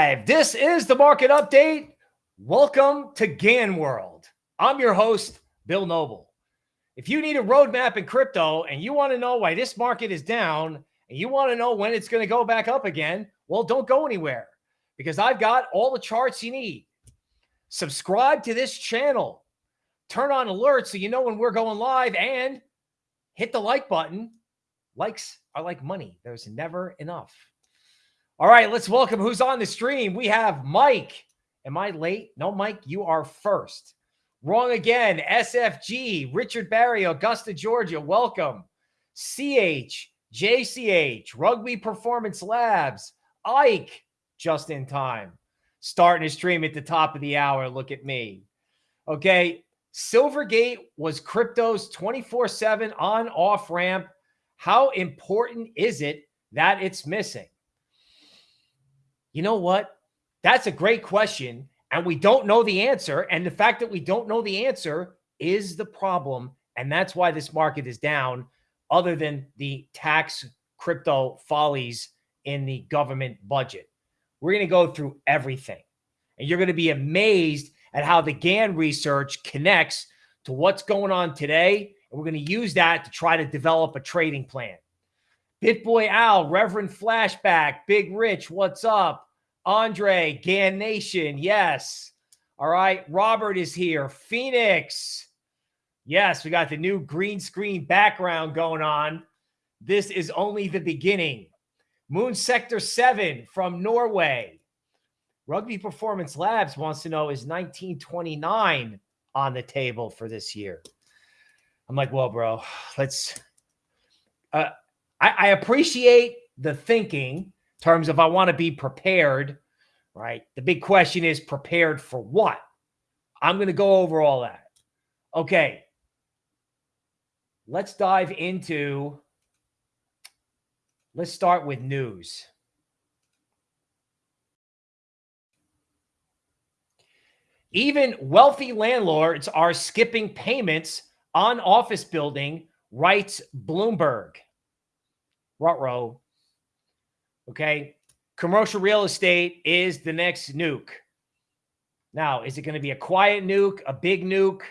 Live. This is the market update. Welcome to Gann World. I'm your host, Bill Noble. If you need a roadmap in crypto and you want to know why this market is down and you want to know when it's going to go back up again, well, don't go anywhere because I've got all the charts you need. Subscribe to this channel, turn on alerts so you know when we're going live, and hit the like button. Likes are like money, there's never enough. All right, let's welcome who's on the stream. We have Mike. Am I late? No, Mike, you are first. Wrong again. SFG, Richard Barry, Augusta, Georgia. Welcome. CH, JCH, Rugby Performance Labs, Ike, just in time. Starting to stream at the top of the hour. Look at me. Okay. Silvergate was crypto's 24 7 on off ramp. How important is it that it's missing? You know what? That's a great question. And we don't know the answer. And the fact that we don't know the answer is the problem. And that's why this market is down, other than the tax crypto follies in the government budget. We're going to go through everything. And you're going to be amazed at how the Gann research connects to what's going on today. And we're going to use that to try to develop a trading plan. BitBoy Al, Reverend Flashback, Big Rich, what's up? Andre, Gann Nation, yes. All right, Robert is here. Phoenix, yes, we got the new green screen background going on. This is only the beginning. Moon Sector 7 from Norway. Rugby Performance Labs wants to know is 1929 on the table for this year? I'm like, well, bro, let's. Uh, I, I appreciate the thinking in terms of I want to be prepared, right? The big question is prepared for what? I'm going to go over all that. Okay. Let's dive into, let's start with news. Even wealthy landlords are skipping payments on office building, writes Bloomberg. Rutro. Okay. Commercial real estate is the next nuke. Now, is it going to be a quiet nuke, a big nuke?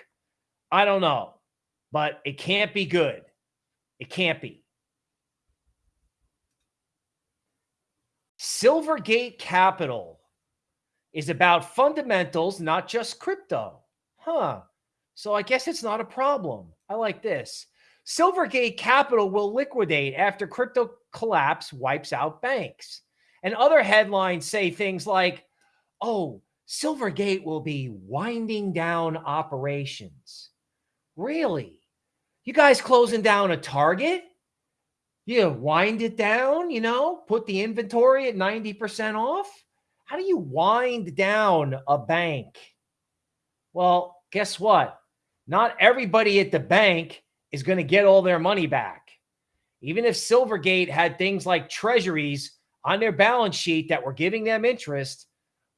I don't know, but it can't be good. It can't be. Silvergate Capital is about fundamentals, not just crypto. Huh. So I guess it's not a problem. I like this. Silvergate Capital will liquidate after crypto collapse wipes out banks. And other headlines say things like, oh, Silvergate will be winding down operations. Really? You guys closing down a target? You wind it down, you know, put the inventory at 90% off? How do you wind down a bank? Well, guess what? Not everybody at the bank is going to get all their money back. Even if Silvergate had things like treasuries on their balance sheet that were giving them interest,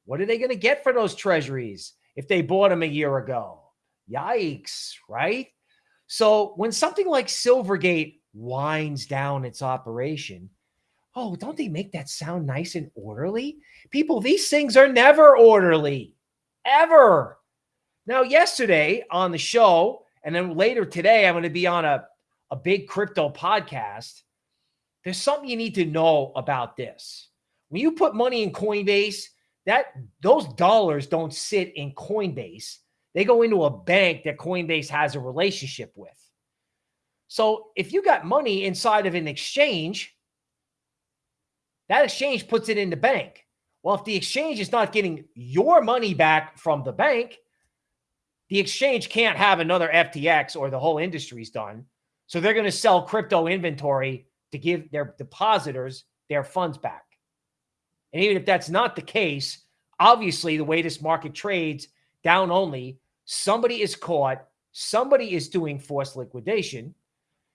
what are they going to get for those treasuries if they bought them a year ago? Yikes, right? So when something like Silvergate winds down its operation, oh, don't they make that sound nice and orderly? People, these things are never orderly, ever. Now, yesterday on the show, and then later today, I'm going to be on a, a big crypto podcast. There's something you need to know about this. When you put money in Coinbase, that those dollars don't sit in Coinbase. They go into a bank that Coinbase has a relationship with. So if you got money inside of an exchange, that exchange puts it in the bank. Well, if the exchange is not getting your money back from the bank, the exchange can't have another FTX or the whole industry's done. So they're going to sell crypto inventory to give their depositors their funds back. And even if that's not the case, obviously the way this market trades down only, somebody is caught, somebody is doing forced liquidation.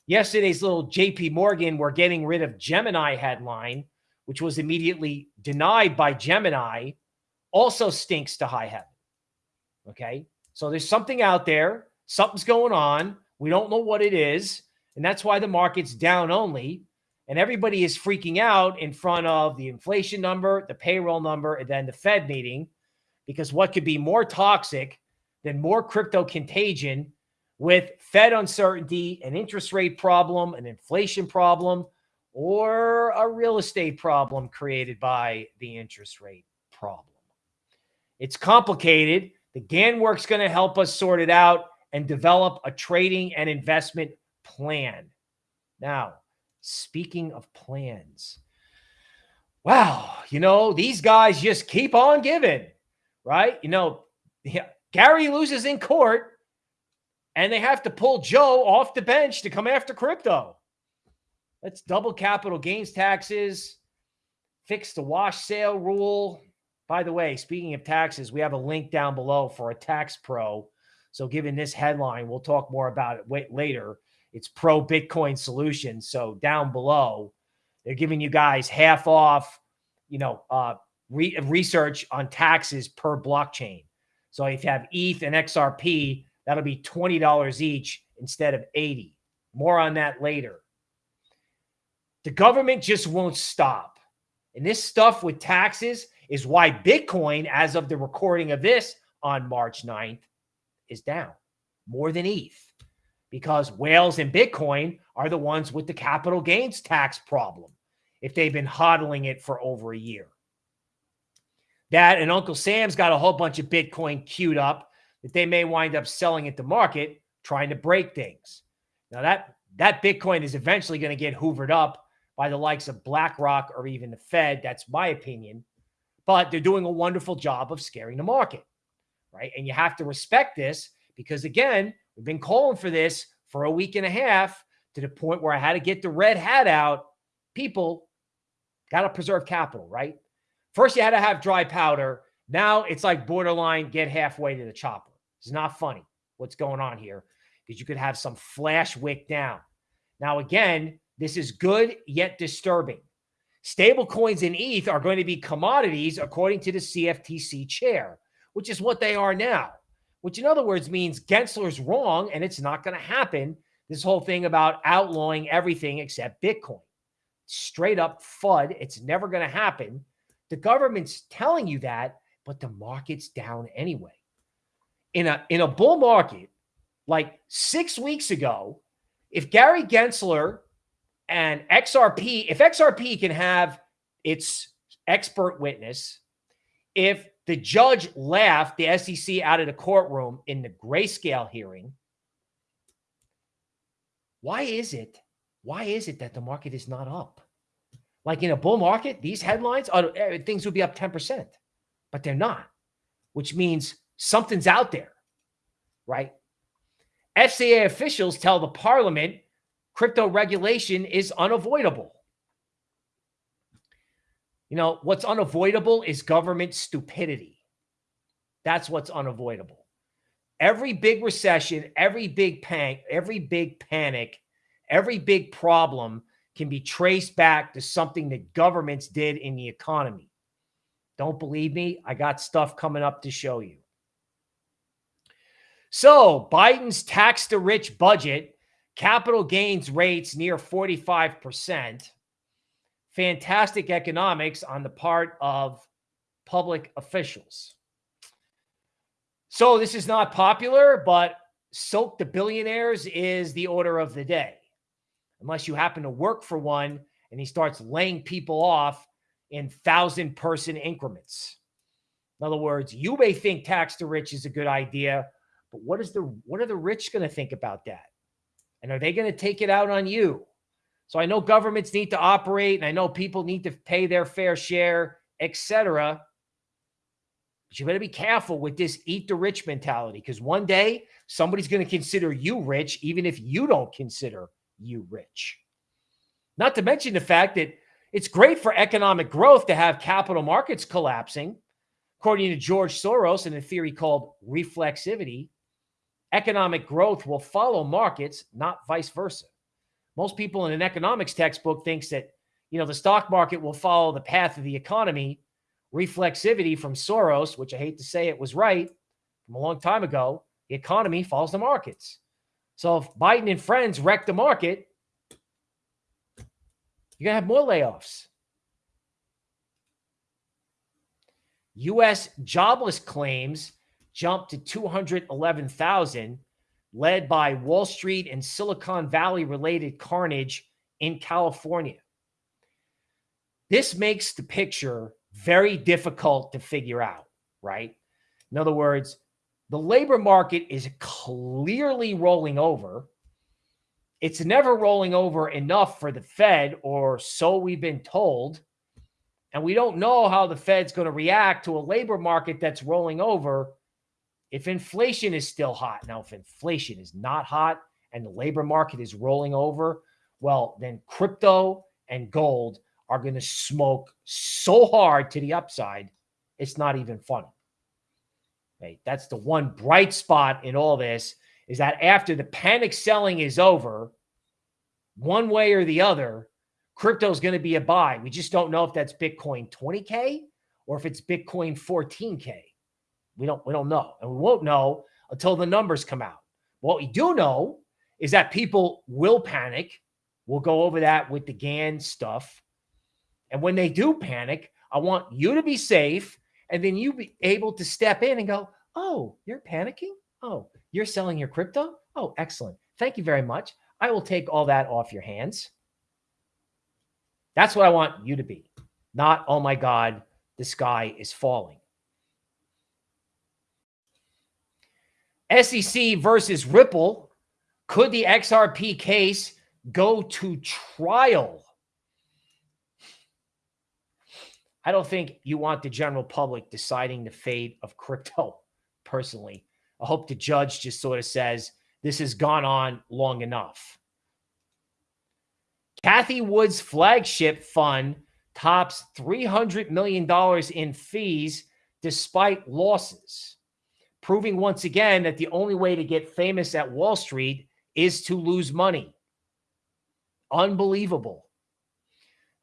Yesterday's little JP Morgan, we're getting rid of Gemini headline, which was immediately denied by Gemini, also stinks to high heaven. Okay. So there's something out there, something's going on. We don't know what it is. And that's why the market's down only. And everybody is freaking out in front of the inflation number, the payroll number, and then the Fed meeting. Because what could be more toxic than more crypto contagion with Fed uncertainty, an interest rate problem, an inflation problem, or a real estate problem created by the interest rate problem? It's complicated. The Gann work's going to help us sort it out and develop a trading and investment plan. Now, speaking of plans, wow, you know, these guys just keep on giving, right? You know, Gary loses in court and they have to pull Joe off the bench to come after crypto. Let's double capital gains taxes, fix the wash sale rule. By the way, speaking of taxes, we have a link down below for a tax pro. So, given this headline, we'll talk more about it later. It's pro Bitcoin solution. So, down below, they're giving you guys half off, you know, uh, re- research on taxes per blockchain. So, if you have ETH and XRP, that'll be $20 each instead of 80. More on that later. The government just won't stop. And this stuff with taxes is why Bitcoin, as of the recording of this on March 9th, is down more than ETH because whales and Bitcoin are the ones with the capital gains tax problem if they've been hodling it for over a year. That and Uncle Sam's got a whole bunch of Bitcoin queued up that they may wind up selling at the market, trying to break things. Now that that Bitcoin is eventually going to get hoovered up by the likes of BlackRock or even the Fed. That's my opinion but they're doing a wonderful job of scaring the market, right? And you have to respect this because, again, we've been calling for this for a week and a half to the point where I had to get the red hat out. People got to preserve capital, right? First, you had to have dry powder. Now it's like borderline get halfway to the chopper. It's not funny what's going on here because you could have some flash wick down. Now, again, this is good yet disturbing. Stable coins and ETH are going to be commodities according to the CFTC chair, which is what they are now, which in other words means Gensler's wrong and it's not going to happen. This whole thing about outlawing everything except Bitcoin. Straight up FUD. It's never going to happen. The government's telling you that, but the market's down anyway. In a in a bull market, like six weeks ago, if Gary Gensler and XRP, if XRP can have its expert witness, if the judge laughed the SEC out of the courtroom in the grayscale hearing, why is it? Why is it that the market is not up? Like in a bull market, these headlines are eh, things would be up 10%, but they're not, which means something's out there, right? FCA officials tell the parliament crypto regulation is unavoidable. You know, what's unavoidable is government stupidity. That's what's unavoidable. Every big recession, every big panic, every big panic, every big problem can be traced back to something that governments did in the economy. Don't believe me? I got stuff coming up to show you. So, Biden's tax the rich budget capital gains rates near 45%. Fantastic economics on the part of public officials. So, this is not popular, but soak the billionaires is the order of the day. Unless you happen to work for one and he starts laying people off in thousand person increments. In other words, you may think tax the rich is a good idea, but what is the what are the rich going to think about that? And are they going to take it out on you? So I know governments need to operate and I know people need to pay their fair share, etc. But you better be careful with this eat the rich mentality because one day somebody's going to consider you rich, even if you don't consider you rich. Not to mention the fact that it's great for economic growth to have capital markets collapsing. According to George Soros in a theory called reflexivity, economic growth will follow markets, not vice versa. Most people in an economics textbook thinks that, you know, the stock market will follow the path of the economy. Reflexivity from Soros, which I hate to say it was right from a long time ago, the economy follows the markets. So if Biden and friends wreck the market, You're going to have more layoffs. U.S. jobless claims jumped to 211,000, led by Wall Street and Silicon Valley related carnage in California. This makes the picture very difficult to figure out, right? In other words, the labor market is clearly rolling over. It's never rolling over enough for the Fed, or so we've been told. And we don't know how the Fed's going to react to a labor market that's rolling over if inflation is still hot. Now, if inflation is not hot and the labor market is rolling over, well, then crypto and gold are going to smoke so hard to the upside, it's not even funny. Okay, that's the one bright spot in all this is that after the panic selling is over, one way or the other, crypto is going to be a buy. We just don't know if that's Bitcoin 20K or if it's Bitcoin 14K. We don't we don't know. And we won't know until the numbers come out. What we do know is that people will panic. We'll go over that with the Gann stuff. And when they do panic, I want you to be safe and then you be able to step in and go, "Oh, you're panicking? Oh, you're selling your crypto? Oh, excellent. Thank you very much. I will take all that off your hands." That's what I want you to be. Not, "Oh my god, the sky is falling." SEC versus Ripple. Could the XRP case go to trial? I don't think you want the general public deciding the fate of crypto personally. I hope the judge just sort of says this has gone on long enough. Cathie Wood's flagship fund tops $300 million in fees despite losses proving once again that the only way to get famous at Wall Street is to lose money. Unbelievable.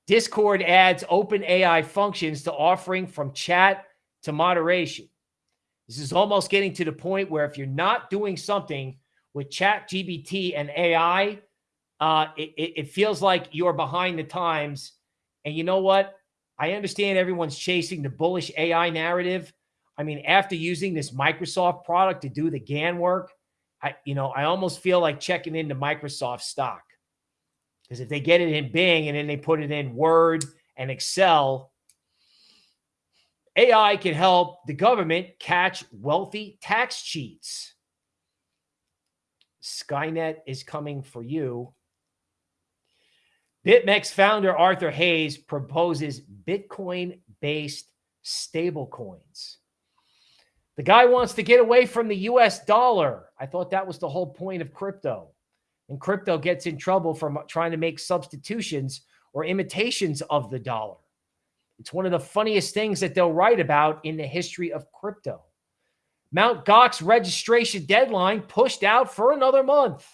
Discord adds OpenAI functions to offering from chat to moderation. This is almost getting to the point where if you're not doing something with chat GPT and AI, uh, it, it feels like you're behind the times. And you know what? I understand everyone's chasing the bullish AI narrative, I mean, after using this Microsoft product to do the Gann work, I, you know, I almost feel like checking into Microsoft stock. Because if they get it in Bing and then they put it in Word and Excel, AI can help the government catch wealthy tax cheats. Skynet is coming for you. BitMEX founder Arthur Hayes proposes Bitcoin based stablecoins. The guy wants to get away from the US dollar. I thought that was the whole point of crypto. And crypto gets in trouble from trying to make substitutions or imitations of the dollar. It's one of the funniest things that they'll write about in the history of crypto. Mount Gox registration deadline pushed out for another month.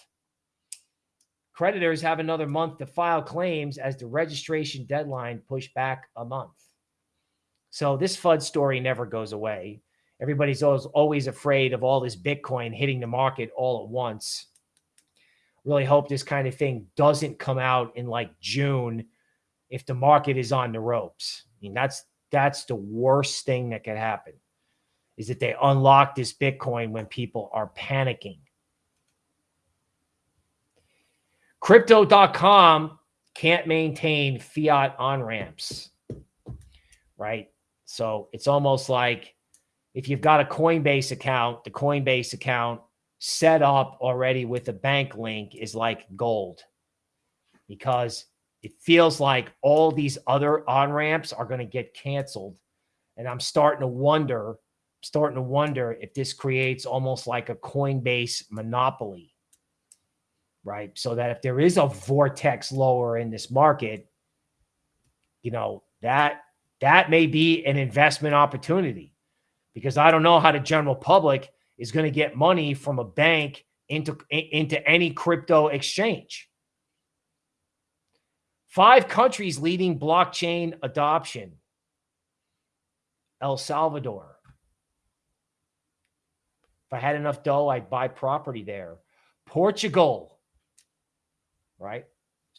Creditors have another month to file claims as the registration deadline pushed back a month. So this FUD story never goes away. Everybody's always, always afraid of all this Bitcoin hitting the market all at once. Really hope this kind of thing doesn't come out in like June if the market is on the ropes. I mean, that's that's the worst thing that could happen is that they unlock this Bitcoin when people are panicking. Crypto.com can't maintain fiat on ramps, right? So it's almost like if you've got a Coinbase account, the Coinbase account set up already with a bank link is like gold because it feels like all these other on ramps are going to get canceled. And I'm starting to wonder, starting to wonder if this creates almost like a Coinbase monopoly, right? So that if there is a vortex lower in this market, you know, that that may be an investment opportunity because I don't know how the general public is going to get money from a bank into, into any crypto exchange. Five countries leading blockchain adoption. El Salvador. If I had enough dough, I'd buy property there. Portugal, right?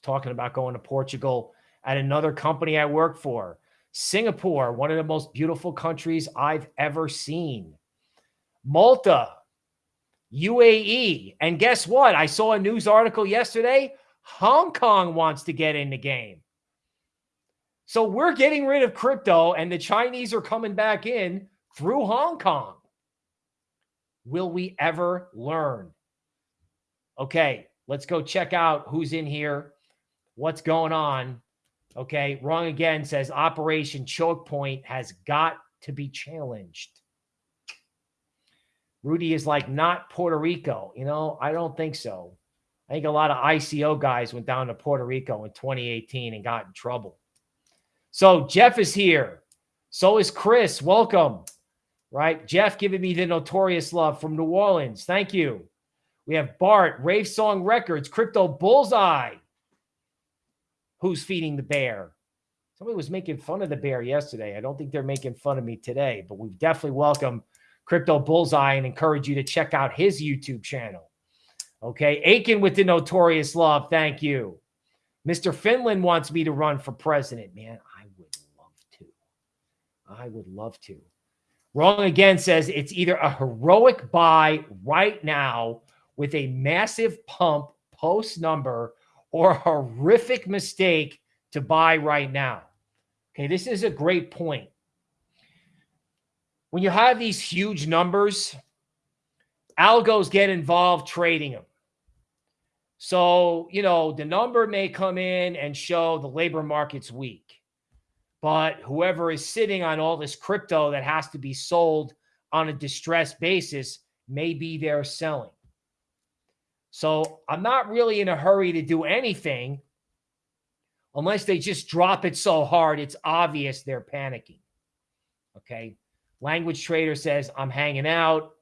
Talking about going to Portugal at another company I work for. Singapore, one of the most beautiful countries I've ever seen. Malta, UAE. And guess what? I saw a news article yesterday. Hong Kong wants to get in the game. So we're getting rid of crypto and the Chinese are coming back in through Hong Kong. Will we ever learn? Okay, let's go check out who's in here, what's going on. Okay, wrong again says Operation Choke Point has got to be challenged. Rudy is like, not Puerto Rico. You know, I don't think so. I think a lot of ICO guys went down to Puerto Rico in 2018 and got in trouble. So Jeff is here. So is Chris. Welcome. Right? Jeff giving me the notorious love from New Orleans. Thank you. We have Bart, Rave Song Records, Crypto Bullseye. Who's feeding the bear? Somebody was making fun of the bear yesterday. I don't think they're making fun of me today, but we definitely welcome Crypto Bullseye and encourage you to check out his YouTube channel. Okay. Aiken with the notorious love. Thank you. Mr. Finland wants me to run for president. Man, I would love to. I would love to. Wrong again says it's either a heroic buy right now with a massive pump post number or horrific mistake to buy right now. Okay, this is a great point when you have these huge numbers, algos get involved trading them. So, you know, the number may come in and show the labor market's weak. But whoever is sitting on all this crypto that has to be sold on a distressed basis may be there selling. So I'm not really in a hurry to do anything unless they just drop it so hard it's obvious they're panicking. Okay. Language Trader says, I'm hanging out.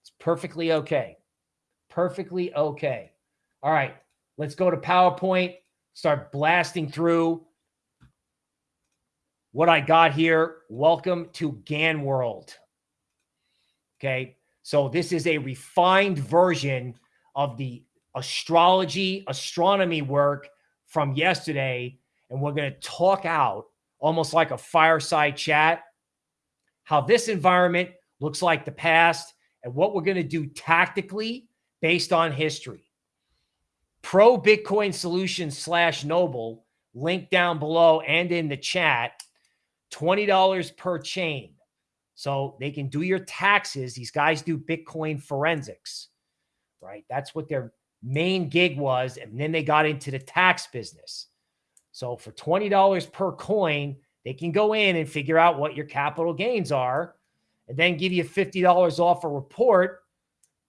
It's perfectly okay. Perfectly okay. All right, let's go to PowerPoint, start blasting through what I got here. Welcome to Gann World. Okay, so this is a refined version of the astrology, astronomy work from yesterday. And we're going to talk out almost like a fireside chat how this environment looks like the past and what we're going to do tactically based on history. Pro Bitcoin Solutions slash Noble, link down below and in the chat, $20 per chain. So they can do your taxes. These guys do Bitcoin forensics, right? That's what their main gig was. And then they got into the tax business. So for $20 per coin, they can go in and figure out what your capital gains are and then give you $50 off a report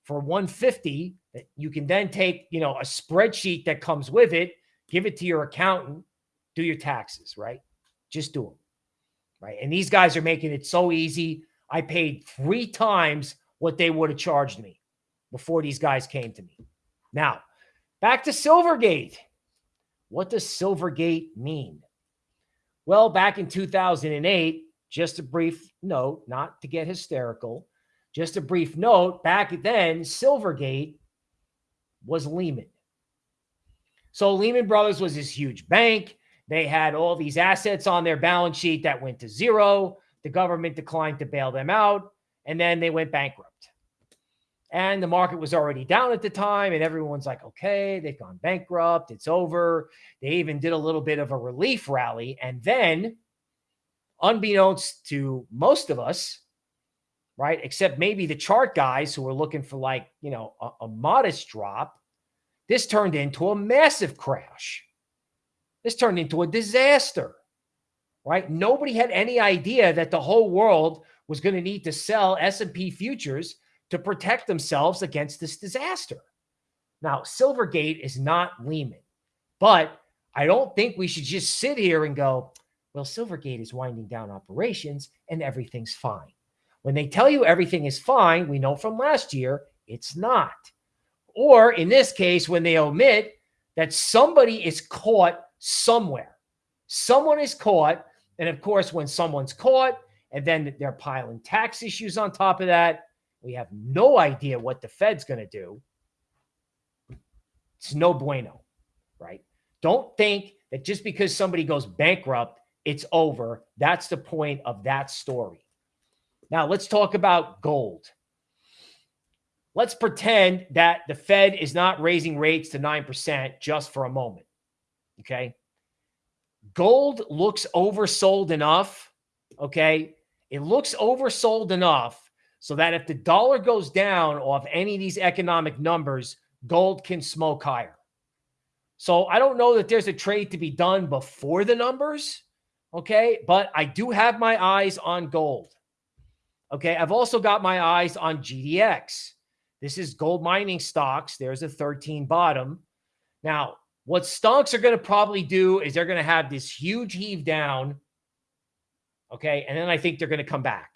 for 150 that you can then take, you know, a spreadsheet that comes with it, give it to your accountant, do your taxes, right? Just do them. Right? And these guys are making it so easy. I paid 3 times what they would have charged me before these guys came to me. Now, back to Silvergate. What does Silvergate mean? Well, back in 2008, just a brief note, not to get hysterical, just a brief note, back then, Silvergate was Lehman. So Lehman Brothers was this huge bank. They had all these assets on their balance sheet that went to zero. The government declined to bail them out, and then they went bankrupt. And the market was already down at the time. And everyone's like, okay, they've gone bankrupt. It's over. They even did a little bit of a relief rally. And then, unbeknownst to most of us, right, except maybe the chart guys who were looking for like, you know, a, a modest drop, this turned into a massive crash. This turned into a disaster, right? Nobody had any idea that the whole world was going to need to sell S&P futures to protect themselves against this disaster. Now, Silvergate is not Lehman, but I don't think we should just sit here and go, well, Silvergate is winding down operations and everything's fine. When they tell you everything is fine, we know from last year it's not. Or in this case, when they omit that somebody is caught somewhere, someone is caught. And of course, when someone's caught and then they're piling tax issues on top of that, we have no idea what the Fed's going to do. It's no bueno, right? Don't think that just because somebody goes bankrupt, it's over. That's the point of that story. Now, let's talk about gold. Let's pretend that the Fed is not raising rates to 9% just for a moment. Okay. Gold looks oversold enough. Okay. It looks oversold enough so that if the dollar goes down off any of these economic numbers, gold can smoke higher. So I don't know that there's a trade to be done before the numbers. Okay. But I do have my eyes on gold. Okay. I've also got my eyes on GDX. This is gold mining stocks. There's a 13 bottom. Now, what stocks are going to probably do is they're going to have this huge heave down. Okay. And then I think they're going to come back.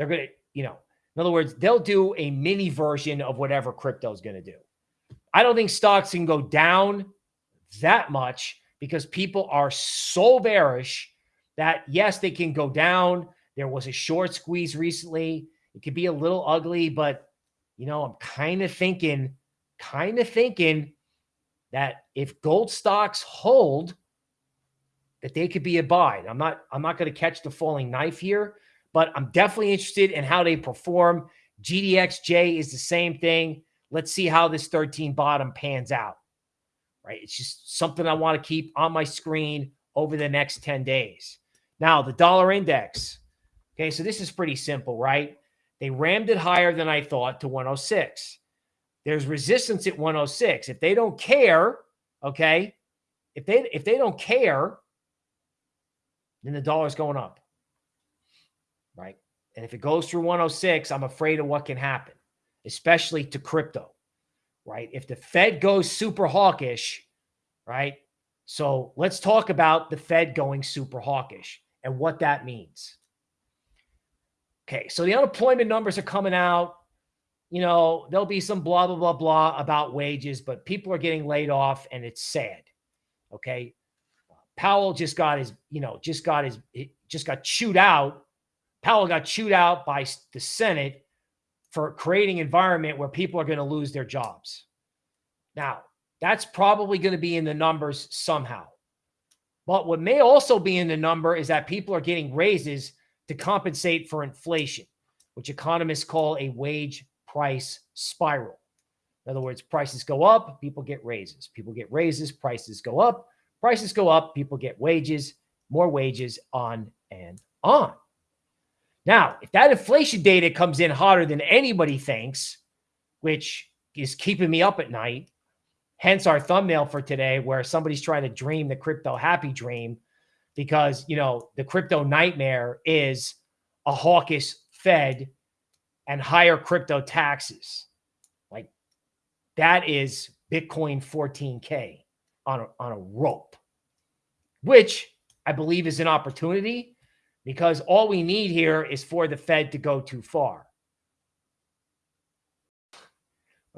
They're going to, you know, in other words, they'll do a mini version of whatever crypto is going to do. I don't think stocks can go down that much because people are so bearish that yes, they can go down. There was a short squeeze recently. It could be a little ugly, but you know, I'm kind of thinking, kind of thinking that if gold stocks hold, that they could be a buy. I'm not, I'm not going to catch the falling knife here, but I'm definitely interested in how they perform. GDXJ is the same thing. Let's see how this 13 bottom pans out. Right. It's just something I want to keep on my screen over the next 10 days. Now, the dollar index. Okay. So this is pretty simple, right? They rammed it higher than I thought to 106. There's resistance at 106. If they don't care, okay, if they if they don't care, then the dollar's going up. Right? And if it goes through 106, I'm afraid of what can happen, especially to crypto. Right? If the Fed goes super hawkish, right? So let's talk about the Fed going super hawkish and what that means. Okay, so the unemployment numbers are coming out. You know, there'll be some blah, blah, blah, blah about wages, but people are getting laid off and it's sad. Okay. Powell just got his, you know, just got his, just got chewed out. Powell got chewed out by the Senate for creating environment where people are going to lose their jobs. Now, that's probably going to be in the numbers somehow. But what may also be in the number is that people are getting raises to compensate for inflation, which economists call a wage price spiral. In other words, prices go up, people get raises. People get raises, prices go up. Prices go up, people get wages, more wages, on and on. Now, if that inflation data comes in hotter than anybody thinks, which is keeping me up at night, hence our thumbnail for today, where somebody's trying to dream the crypto happy dream because, you know, the crypto nightmare is a hawkish Fed and higher crypto taxes. Like that is Bitcoin 14K on a, on a rope, which I believe is an opportunity because all we need here is for the Fed to go too far.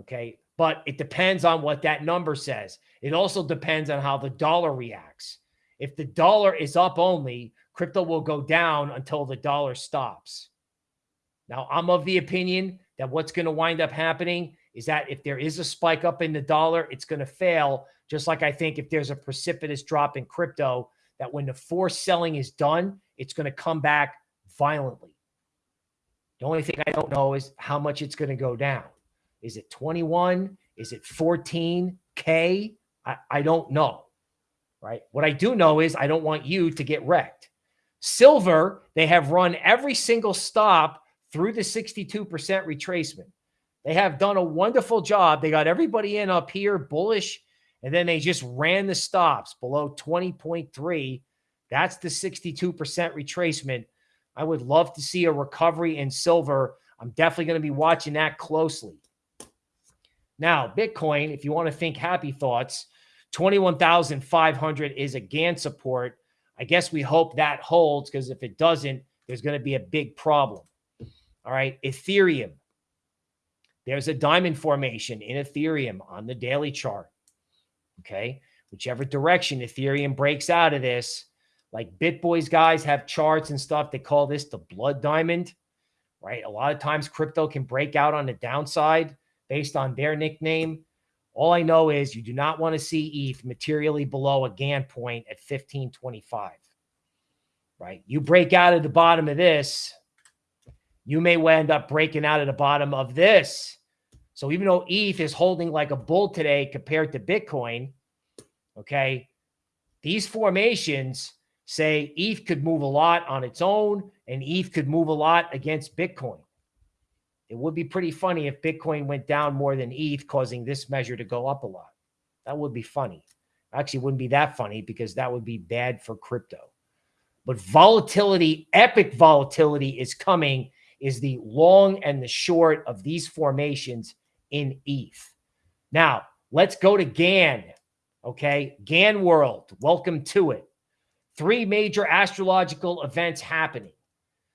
Okay. But it depends on what that number says. It also depends on how the dollar reacts. If the dollar is up only, crypto will go down until the dollar stops. Now, I'm of the opinion that what's going to wind up happening is that if there is a spike up in the dollar, it's going to fail. Just like I think if there's a precipitous drop in crypto, that when the forced selling is done, it's going to come back violently. The only thing I don't know is how much it's going to go down. Is it 21? Is it 14K? I, I don't know right? What I do know is I don't want you to get wrecked. Silver, they have run every single stop through the 62% retracement. They have done a wonderful job. They got everybody in up here bullish, and then they just ran the stops below 20.3. That's the 62% retracement. I would love to see a recovery in silver. I'm definitely going to be watching that closely. Now, Bitcoin, if you want to think happy thoughts, 21,500 is a Gann support. I guess we hope that holds because if it doesn't, there's going to be a big problem. All right. Ethereum. There's a diamond formation in Ethereum on the daily chart. Okay. Whichever direction Ethereum breaks out of this, like BitBoys guys have charts and stuff. They call this the blood diamond, right? A lot of times crypto can break out on the downside based on their nickname. All I know is you do not want to see ETH materially below a Gann point at 1525. Right? You break out of the bottom of this, you may end up breaking out of the bottom of this. So even though ETH is holding like a bull today compared to Bitcoin, okay, these formations say ETH could move a lot on its own and ETH could move a lot against Bitcoin. It would be pretty funny if Bitcoin went down more than ETH, causing this measure to go up a lot. That would be funny. Actually, wouldn't be that funny because that would be bad for crypto. But volatility, epic volatility is coming, is the long and the short of these formations in ETH. Now, let's go to Gann. Okay. Gann World. Welcome to it. Three major astrological events happening.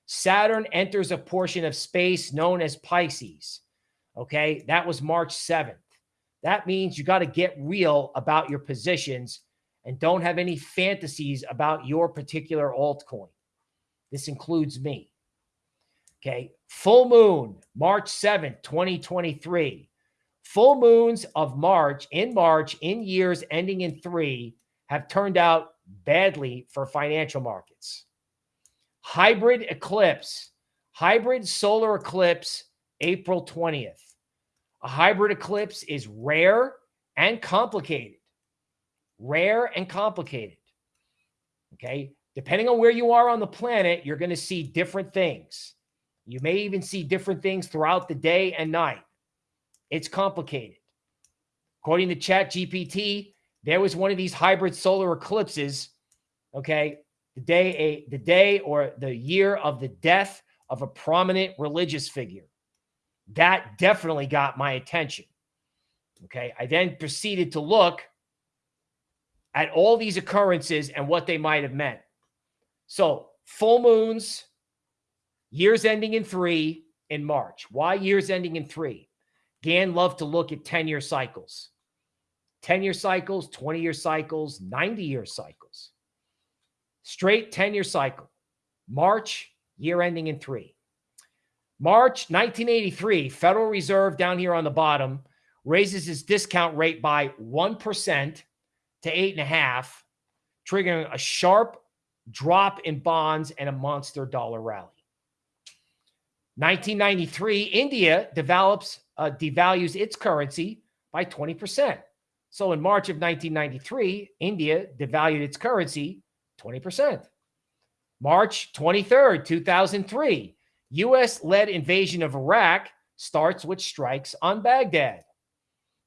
Saturn enters a portion of space known as Pisces. Okay. That was March 7th. That means you got to get real about your positions and don't have any fantasies about your particular altcoin. This includes me. Okay. Full moon, March 7th, 2023. Full moons of March in March in years ending in three have turned out badly for financial markets. Hybrid eclipse, hybrid solar eclipse, April 20th. A hybrid eclipse is rare and complicated. Rare and complicated. Okay. Depending on where you are on the planet, you're going to see different things. You may even see different things throughout the day and night. It's complicated. According to Chat GPT, there was one of these hybrid solar eclipses, okay, the day a the day or the year of the death of a prominent religious figure. That definitely got my attention. Okay, I then proceeded to look at all these occurrences and what they might have meant. So, full moons, years ending in 3 in March. Why years ending in 3? Gann loved to look at 10-year cycles. 10 year cycles, 20 year cycles, 90 year cycles. Straight 10 year cycle. March, year ending in three. March 1983, Federal Reserve down here on the bottom raises its discount rate by 1% to 8.5, triggering a sharp drop in bonds and a monster dollar rally. 1993, India develops uh, devalues its currency by 20%. So in March of 1993, India devalued its currency 20%. March 23rd, 2003, US led invasion of Iraq starts with strikes on Baghdad.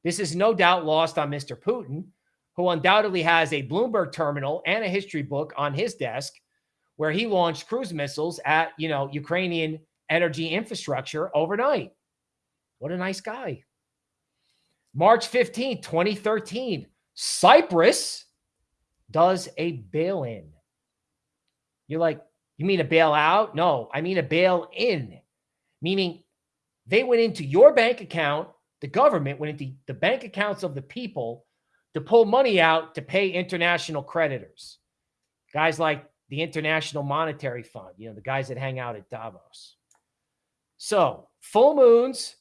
This is no doubt lost on Mr. Putin, who undoubtedly has a Bloomberg terminal and a history book on his desk where he launched cruise missiles at, you know, Ukrainian energy infrastructure overnight. What a nice guy. March 15, 2013, Cyprus does a bail in. You're like, you mean a bailout? No, I mean a bail in, meaning they went into your bank account, the government went into the bank accounts of the people to pull money out to pay international creditors. Guys like the International Monetary Fund, you know, the guys that hang out at Davos. So, full moons,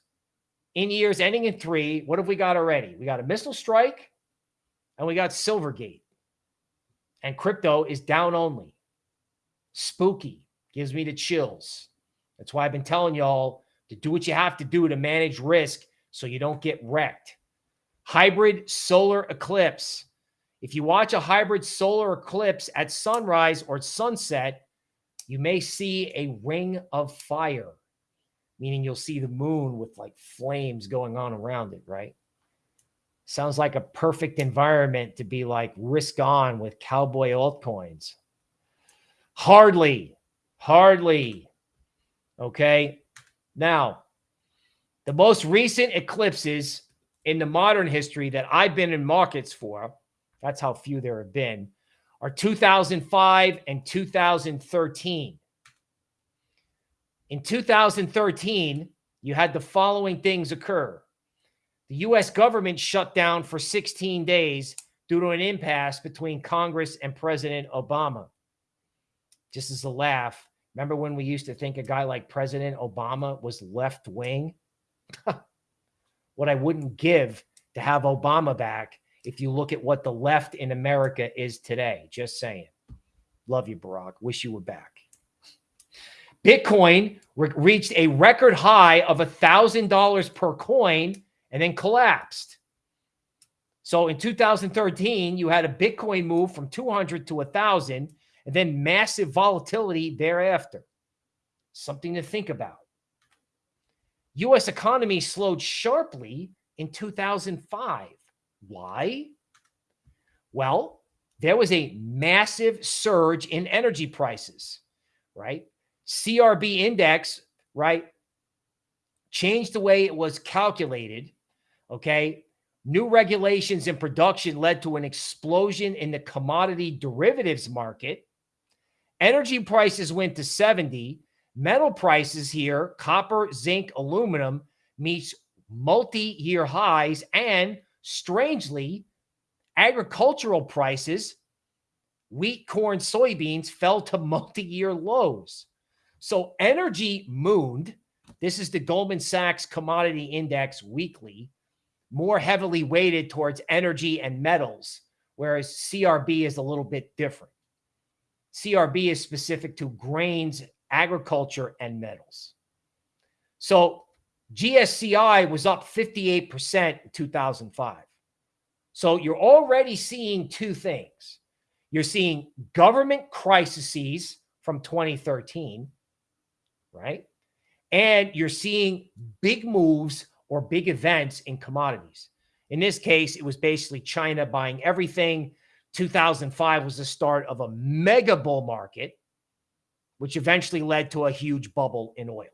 in years ending in three, what have we got already? We got a missile strike and we got Silvergate. And crypto is down only. Spooky. Gives me the chills. That's why I've been telling y'all to do what you have to do to manage risk so you don't get wrecked. Hybrid solar eclipse. If you watch a hybrid solar eclipse at sunrise or sunset, you may see a ring of fire meaning you'll see the moon with like flames going on around it, right? Sounds like a perfect environment to be like risk on with cowboy altcoins. Hardly, hardly. Okay. Now, the most recent eclipses in the modern history that I've been in markets for, that's how few there have been, are 2005 and 2013. In 2013, you had the following things occur. The U.S. government shut down for 16 days due to an impasse between Congress and President Obama. Just as a laugh, remember when we used to think a guy like President Obama was left wing? what I wouldn't give to have Obama back if you look at what the left in America is today. Just saying. Love you, Barack. Wish you were back. Bitcoin re- reached a record high of $1,000 per coin and then collapsed. So in 2013, you had a Bitcoin move from 200 to 1,000 and then massive volatility thereafter. Something to think about. US economy slowed sharply in 2005. Why? Well, there was a massive surge in energy prices, right? CRB index, right? Changed the way it was calculated. Okay. New regulations in production led to an explosion in the commodity derivatives market. Energy prices went to 70. Metal prices here, copper, zinc, aluminum, meets multi year highs. And strangely, agricultural prices, wheat, corn, soybeans, fell to multi year lows. So energy mooned. This is the Goldman Sachs Commodity Index weekly, more heavily weighted towards energy and metals, whereas CRB is a little bit different. CRB is specific to grains, agriculture, and metals. So GSCI was up 58% in 2005. So you're already seeing two things. You're seeing government crises from 2013, right? And you're seeing big moves or big events in commodities. In this case, it was basically China buying everything. 2005 was the start of a mega bull market, which eventually led to a huge bubble in oil.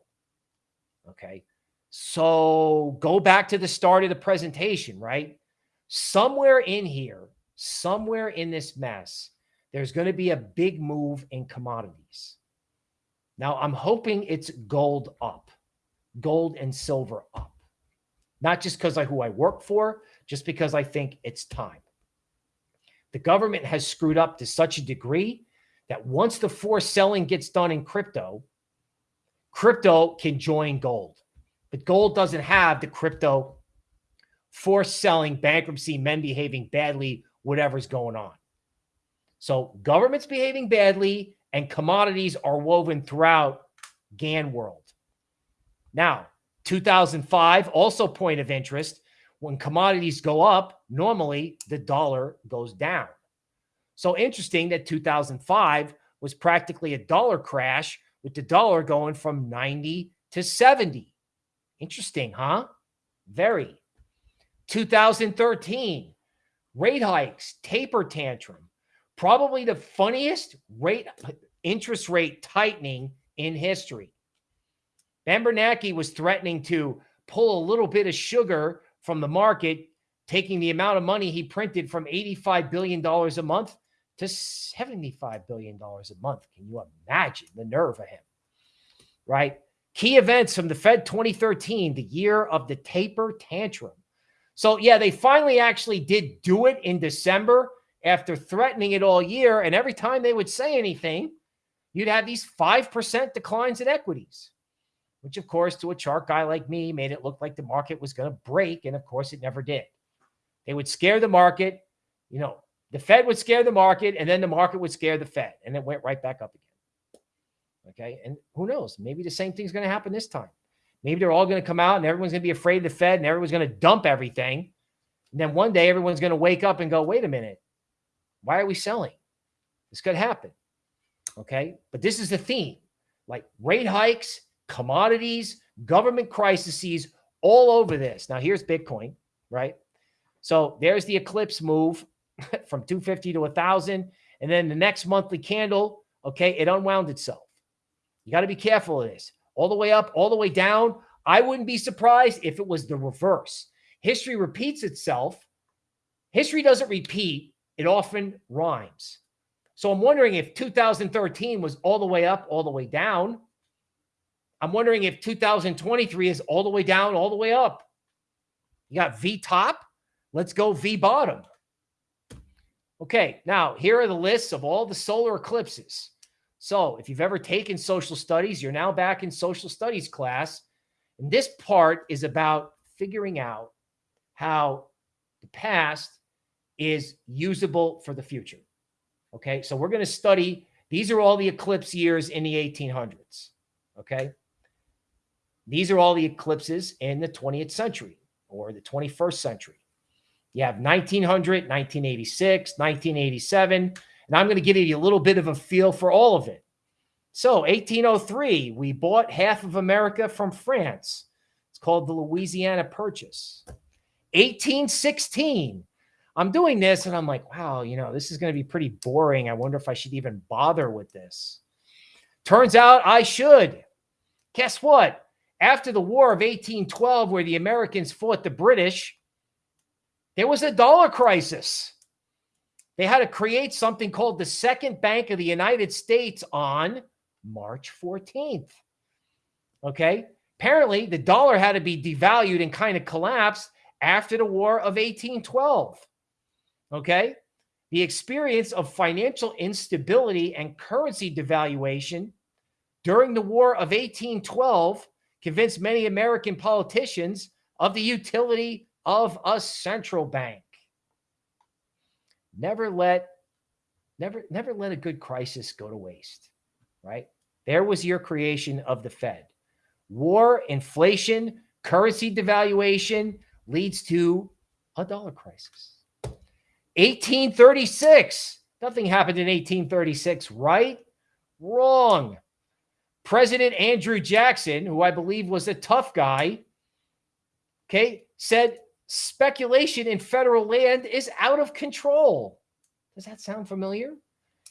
Okay. So go back to the start of the presentation, right? Somewhere in here, somewhere in this mess, there's going to be a big move in commodities. Now, I'm hoping it's gold up, gold and silver up. Not just because of who I work for, just because I think it's time. The government has screwed up to such a degree that once the forced selling gets done in crypto, crypto can join gold. But gold doesn't have the crypto forced selling, bankruptcy, men behaving badly, whatever's going on. So government's behaving badly and commodities are woven throughout Gann world. Now, 2005, also point of interest. When commodities go up, normally the dollar goes down. So interesting that 2005 was practically a dollar crash with the dollar going from 90 to 70. Interesting, huh? Very. 2013, rate hikes, taper tantrum, probably the funniest rate interest rate tightening in history. Ben Bernanke was threatening to pull a little bit of sugar from the market, taking the amount of money he printed from $85 billion a month to $75 billion a month. Can you imagine the nerve of him? Right? Key events from the Fed 2013, the year of the taper tantrum. So, yeah, they finally actually did do it in December after threatening it all year. And every time they would say anything, you'd have these 5% declines in equities, which, of course, to a chart guy like me, made it look like the market was going to break. And of course, it never did. They would scare the market. You know, the Fed would scare the market, and then the market would scare the Fed, and it went right back up again. Okay. And who knows? Maybe the same thing's going to happen this time. Maybe they're all going to come out and everyone's going to be afraid of the Fed and everyone's going to dump everything. And then one day everyone's going to wake up and go, wait a minute. Why are we selling? This could happen. Okay. But this is the theme like rate hikes, commodities, government crises, all over this. Now, here's Bitcoin, right? So there's the eclipse move from 250 to 1,000. And then the next monthly candle, okay, it unwound itself. You got to be careful of this. All the way up, all the way down. I wouldn't be surprised if it was the reverse. History repeats itself. History doesn't repeat, it often rhymes. So I'm wondering if 2013 was all the way up, all the way down. I'm wondering if 2023 is all the way down, all the way up. You got V top. Let's go V bottom. Okay, now here are the lists of all the solar eclipses. So if you've ever taken social studies, you're now back in social studies class. And this part is about figuring out how the past is usable for the future. Okay, so we're going to study, these are all the eclipse years in the 1800s. Okay, these are all the eclipses in the 20th century or the 21st century. You have 1900, 1986, 1987, and I'm going to give you a little bit of a feel for all of it. So 1803, we bought half of America from France. It's called the Louisiana Purchase. 1816, I'm doing this and I'm like, wow, you know, this is going to be pretty boring. I wonder if I should even bother with this. Turns out I should. Guess what? After the War of 1812, where the Americans fought the British, there was a dollar crisis. They had to create something called the Second Bank of the United States on March 14th. Okay. Apparently, the dollar had to be devalued and kind of collapsed after the War of 1812. Okay. The experience of financial instability and currency devaluation during the War of 1812 convinced many American politicians of the utility of a central bank. Never let never never let a good crisis go to waste, right? There was your creation of the Fed. War, inflation, currency devaluation leads to a dollar crisis. 1836. Nothing happened in 1836, right? Wrong. President Andrew Jackson, who I believe was a tough guy, okay, said speculation in federal land is out of control. Does that sound familiar?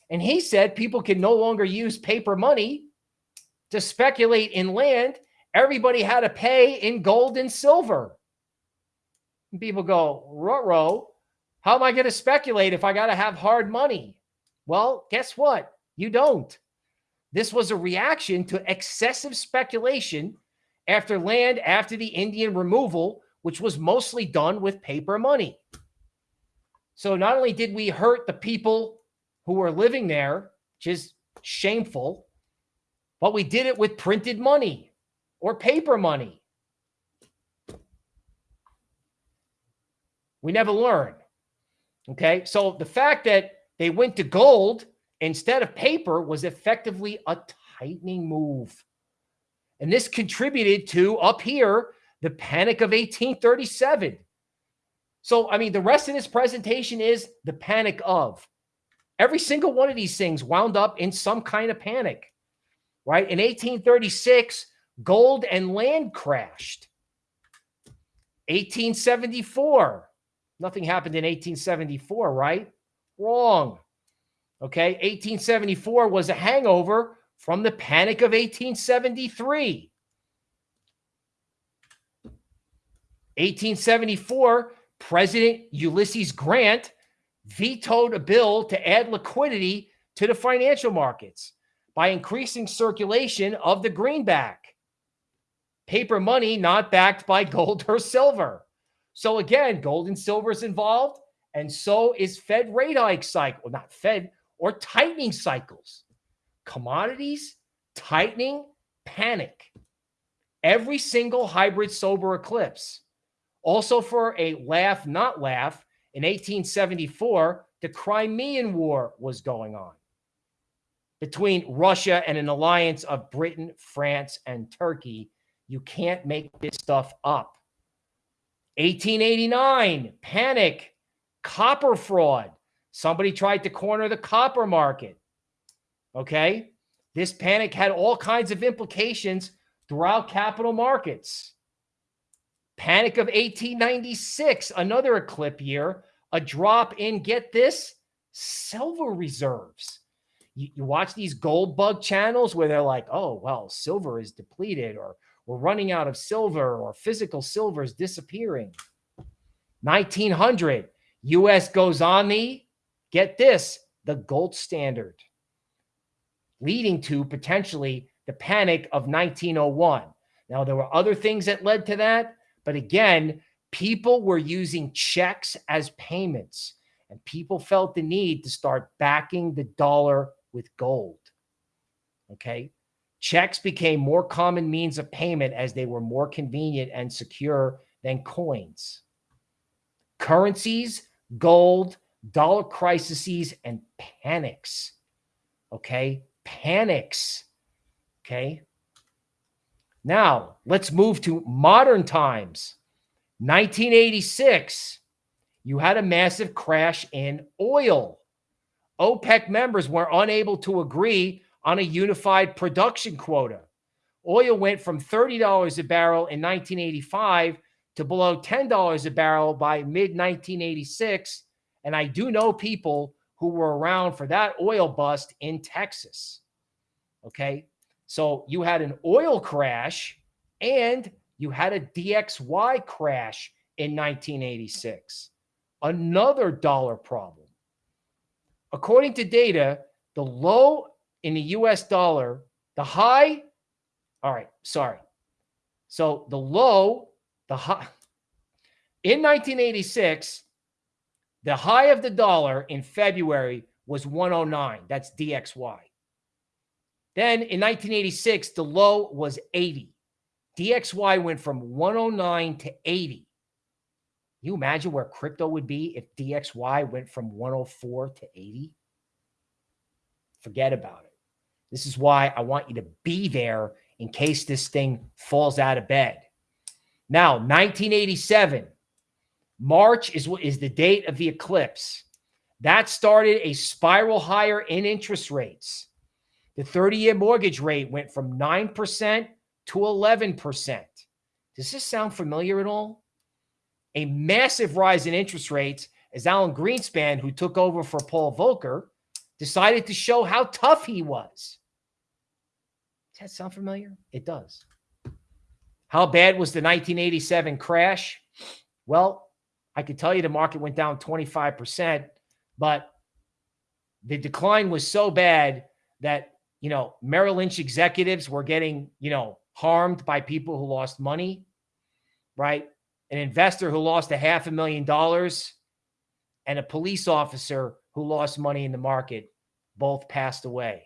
And he said people can no longer use paper money to speculate in land. Everybody had to pay in gold and silver. And people go, row how am I going to speculate if I got to have hard money? Well, guess what? You don't. This was a reaction to excessive speculation after land after the Indian removal, which was mostly done with paper money. So not only did we hurt the people who were living there, which is shameful, but we did it with printed money or paper money. We never learn. Okay. So the fact that they went to gold instead of paper was effectively a tightening move. And this contributed to up here the panic of 1837. So, I mean, the rest of this presentation is the panic of. Every single one of these things wound up in some kind of panic, right? In 1836, gold and land crashed. 1874, Nothing happened in 1874, right? Wrong. Okay. 1874 was a hangover from the panic of 1873. 1874, President Ulysses Grant vetoed a bill to add liquidity to the financial markets by increasing circulation of the greenback, paper money not backed by gold or silver. So again, gold and silver is involved, and so is Fed rate hike cycle, not Fed or tightening cycles. Commodities, tightening, panic. Every single hybrid solar eclipse. Also, for a laugh, not laugh, in 1874, the Crimean War was going on between Russia and an alliance of Britain, France, and Turkey. You can't make this stuff up. 1889, panic, copper fraud. Somebody tried to corner the copper market. Okay. This panic had all kinds of implications throughout capital markets. Panic of 1896, another eclipse year, a drop in, get this, silver reserves. You, you watch these gold bug channels where they're like, oh, well, silver is depleted or we're running out of silver or physical silver is disappearing. 1900, US goes on the, get this, the gold standard, leading to potentially the panic of 1901. Now, there were other things that led to that, but again, people were using checks as payments, and people felt the need to start backing the dollar with gold. Okay. Checks became more common means of payment as they were more convenient and secure than coins. currencies, gold, dollar crises, and panics. Okay. Panics. Okay. Now let's move to modern times. 1986, you had a massive crash in oil. OPEC members were unable to agree on a unified production quota. Oil went from $30 a barrel in 1985 to below $10 a barrel by mid 1986. And I do know people who were around for that oil bust in Texas. Okay. So you had an oil crash and you had a DXY crash in 1986. Another dollar problem. According to data, the low in the US dollar, the high, all right, sorry. So the low, the high, in 1986, the high of the dollar in February was 109. That's DXY. Then in 1986, the low was 80. DXY went from 109 to 80. You imagine where crypto would be if DXY went from 104 to 80? Forget about it. This is why I want you to be there in case this thing falls out of bed. Now, 1987, March is what is the date of the eclipse. That started a spiral higher in interest rates. The 30 year mortgage rate went from 9% to 11%. Does this sound familiar at all? A massive rise in interest rates as Alan Greenspan, who took over for Paul Volcker, decided to show how tough he was. Does that sound familiar? It does. How bad was the 1987 crash? Well, I could tell you the market went down 25%, but the decline was so bad that, you know, Merrill Lynch executives were getting, you know, harmed by people who lost money, right? An investor who lost a half a million dollars and a police officer who lost money in the market both passed away.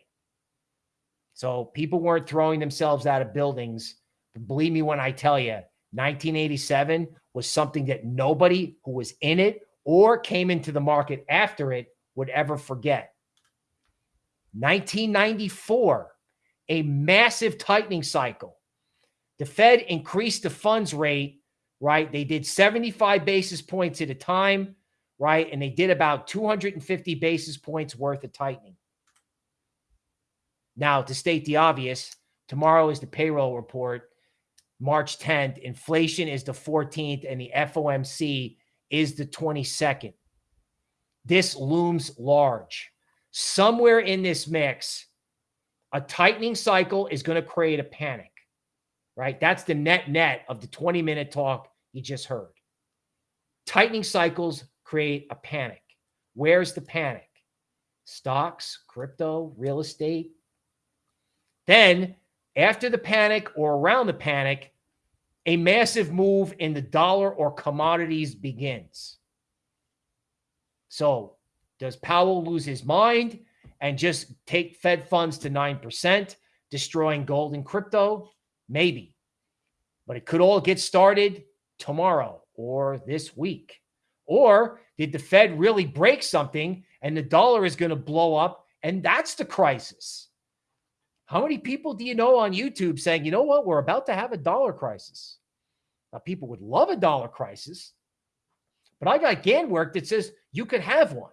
So people weren't throwing themselves out of buildings. But believe me when I tell you, 1987 was something that nobody who was in it or came into the market after it would ever forget. 1994, a massive tightening cycle. The Fed increased the funds rate, right? They did 75 basis points at a time, right? And they did about 250 basis points worth of tightening. Now, to state the obvious, tomorrow is the payroll report, March 10th. Inflation is the 14th, and the FOMC is the 22nd. This looms large. Somewhere in this mix, a tightening cycle is going to create a panic right? That's the net net of the 20 minute talk you just heard. Tightening cycles create a panic. Where's the panic? Stocks, crypto, real estate. Then, after the panic or around the panic, a massive move in the dollar or commodities begins. So, does Powell lose his mind and just take Fed funds to 9%, destroying gold and crypto? Maybe. But it could all get started tomorrow or this week. Or did the Fed really break something and the dollar is going to blow up? And that's the crisis. How many people do you know on YouTube saying, you know what, we're about to have a dollar crisis? Now, people would love a dollar crisis, but I got Gann work that says you could have one.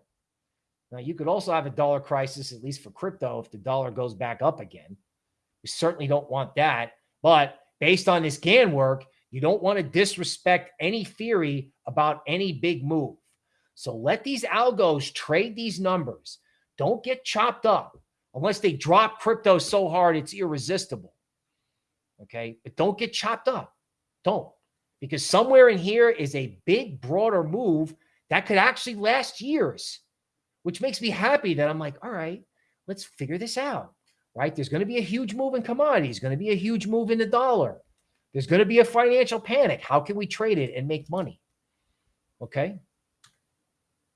Now, you could also have a dollar crisis, at least for crypto, if the dollar goes back up again. We certainly don't want that. But based on this Gann work, you don't want to disrespect any theory about any big move. So let these algos trade these numbers. Don't get chopped up unless they drop crypto so hard it's irresistible. Okay. But don't get chopped up. Don't. Because somewhere in here is a big, broader move that could actually last years, which makes me happy that I'm like, all right, let's figure this out right? There's going to be a huge move in commodities, going to be a huge move in the dollar. There's going to be a financial panic. How can we trade it and make money? Okay.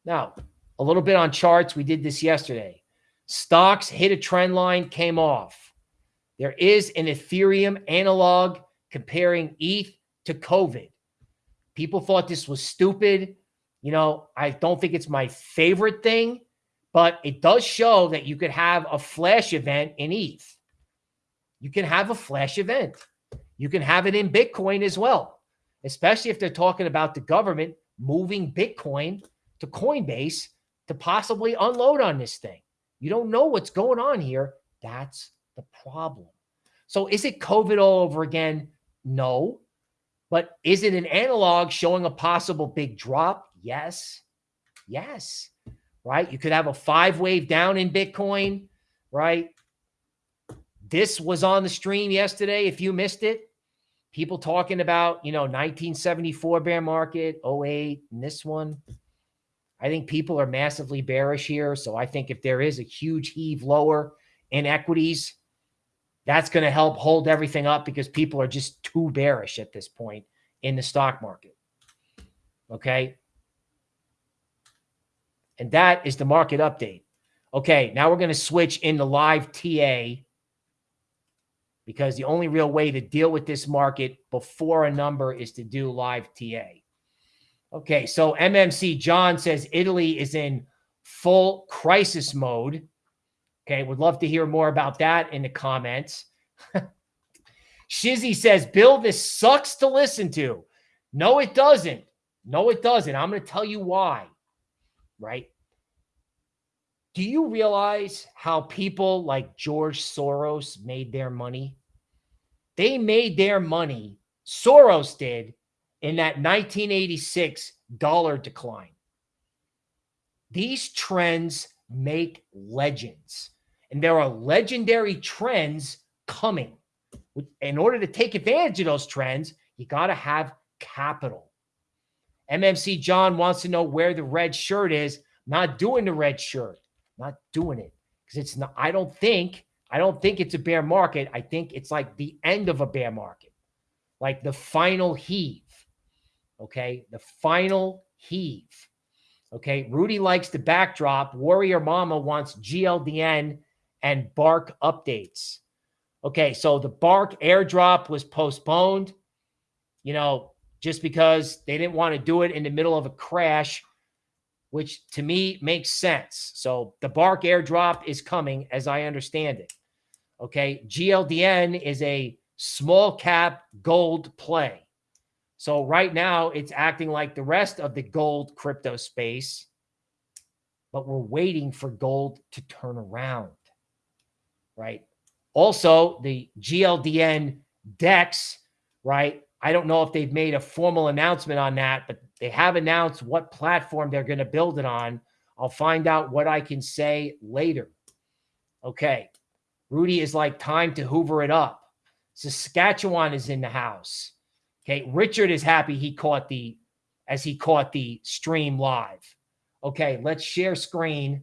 Now, a little bit on charts. We did this yesterday. Stocks hit a trend line, came off. There is an Ethereum analog comparing ETH to COVID. People thought this was stupid. You know, I don't think it's my favorite thing, but it does show that you could have a flash event in ETH. You can have a flash event. You can have it in Bitcoin as well, especially if they're talking about the government moving Bitcoin to Coinbase to possibly unload on this thing. You don't know what's going on here. That's the problem. So is it COVID all over again? No. But is it an analog showing a possible big drop? Yes. Yes. Right. You could have a five wave down in Bitcoin, right? This was on the stream yesterday. If you missed it, people talking about, you know, 1974 bear market, 08, and this one. I think people are massively bearish here. So I think if there is a huge heave lower in equities, that's going to help hold everything up because people are just too bearish at this point in the stock market. Okay. And that is the market update. Okay. Now we're going to switch into live TA because the only real way to deal with this market before a number is to do live TA. Okay, so MMC John says Italy is in full crisis mode. Okay, would love to hear more about that in the comments. Shizzy says, Bill, this sucks to listen to. No, it doesn't. No, it doesn't. I'm going to tell you why. Right? Do you realize how people like George Soros made their money? They made their money, Soros did, in that 1986 dollar decline. These trends make legends, and there are legendary trends coming. In order to take advantage of those trends, you got to have capital. MMC John wants to know where the red shirt is. Not doing the red shirt, not doing it because it's not. I don't think. I don't think it's a bear market. I think it's like the end of a bear market, like the final heave. Okay. The final heave. Okay. Rudy likes the backdrop. Warrior Mama wants GLDN and Bark updates. Okay. So the Bark airdrop was postponed, you know, just because they didn't want to do it in the middle of a crash, which to me makes sense. So the Bark airdrop is coming as I understand it. Okay. GLDN is a small cap gold play. So right now it's acting like the rest of the gold crypto space, but we're waiting for gold to turn around, right? Also, the GLDN DEX, right? I don't know if they've made a formal announcement on that, but they have announced what platform they're going to build it on. I'll find out what I can say later. Okay. Rudy is like time to hoover it up. Saskatchewan is in the house. Okay. Richard is happy he caught the, as he caught the stream live. Okay. Let's share screen.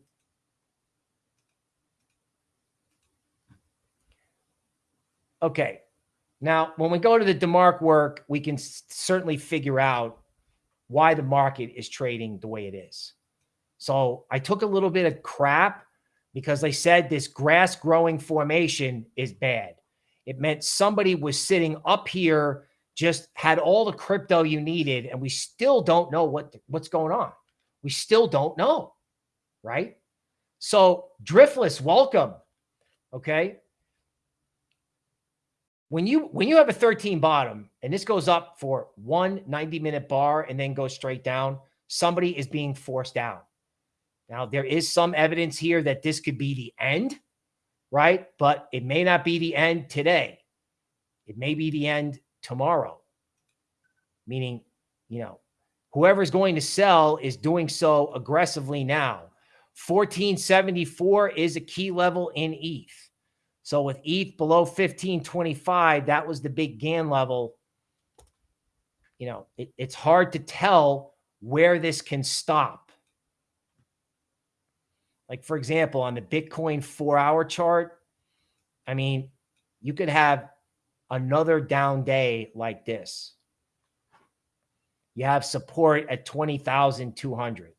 Okay. Now, when we go to the DeMark work, we can certainly figure out why the market is trading the way it is. So I took a little bit of crap because they said this grass growing formation is bad. It meant somebody was sitting up here just had all the crypto you needed, and we still don't know what what's going on. We still don't know, right? So driftless, welcome. Okay. When you when you have a 13 bottom and this goes up for one 90 minute bar and then goes straight down, somebody is being forced out. Now there is some evidence here that this could be the end, right? But it may not be the end today. It may be the end tomorrow. Meaning, you know, whoever's going to sell is doing so aggressively now. 1474 is a key level in ETH. So with ETH below 1525, that was the big Gann level. You know, it, it's hard to tell where this can stop. Like, for example, on the Bitcoin four hour chart, I mean, you could have another down day like this. You have support at 20,200.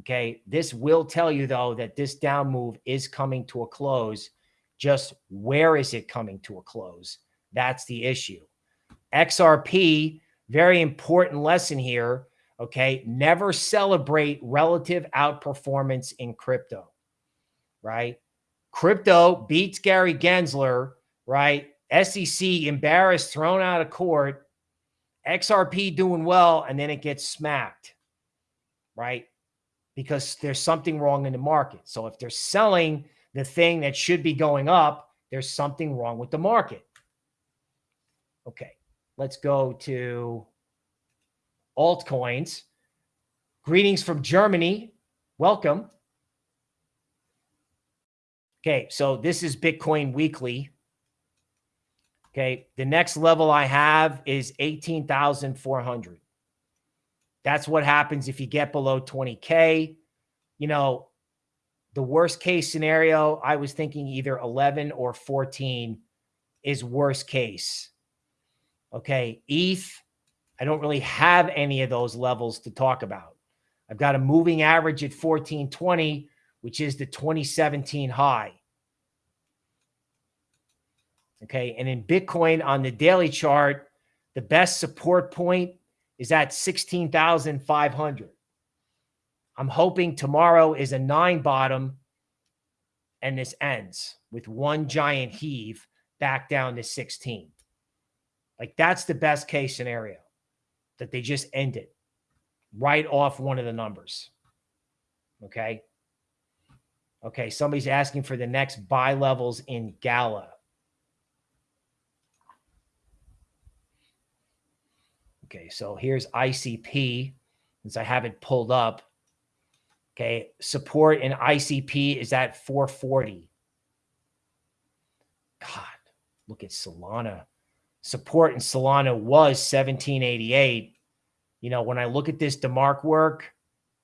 Okay. This will tell you, though, that this down move is coming to a close. Just where is it coming to a close? That's the issue. XRP, very important lesson here. Okay. Never celebrate relative outperformance in crypto, right? Crypto beats Gary Gensler, right? SEC embarrassed, thrown out of court. XRP doing well, and then it gets smacked, right? Because there's something wrong in the market. So if they're selling the thing that should be going up, there's something wrong with the market. Okay, let's go to altcoins. Greetings from Germany. Welcome. Okay, so this is Bitcoin Weekly. Okay, the next level I have is 18,400. That's what happens if you get below 20K. You know, the worst case scenario, I was thinking either 11 or 14 is worst case. Okay, ETH, I don't really have any of those levels to talk about. I've got a moving average at 1420, which is the 2017 high. Okay. And in Bitcoin on the daily chart, the best support point is at 16,500. I'm hoping tomorrow is a nine bottom and this ends with one giant heave back down to 16. Like that's the best case scenario that they just ended right off one of the numbers. Okay. Okay. Somebody's asking for the next buy levels in Gala. Okay. So here's ICP since I have it pulled up. Okay. Support in ICP is at 440. God, look at Solana support in Solana was 1788. You know, when I look at this DeMark work,